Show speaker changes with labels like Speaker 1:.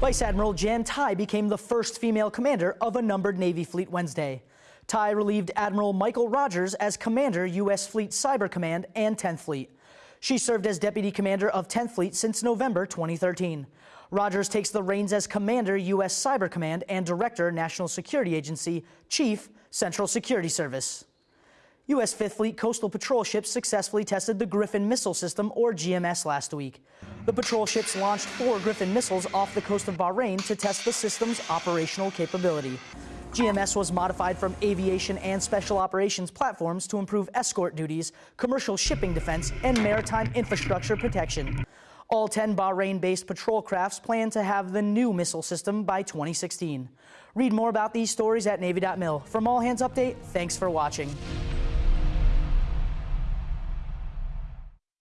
Speaker 1: Vice Admiral Jan Tighe became the first female commander of a numbered Navy fleet Wednesday. Tighe relieved Admiral Michael Rogers as commander, U.S. Fleet Cyber Command and 10th Fleet. She served as deputy commander of 10th Fleet since November 2013. Rogers takes the reins as commander, U.S. Cyber Command and director, National Security Agency, chief, Central Security Service. U.S. Fifth Fleet coastal patrol ships successfully tested the Griffin missile system, or GMS, last week. The patrol ships launched four Griffin missiles off the coast of Bahrain to test the system's operational capability. GMS was modified from aviation and special operations platforms to improve escort duties, commercial shipping defense, and maritime infrastructure protection. All 10 Bahrain-based patrol crafts plan to have the new missile system by 2016. Read more about these stories at Navy.mil. From All Hands Update, thanks for watching.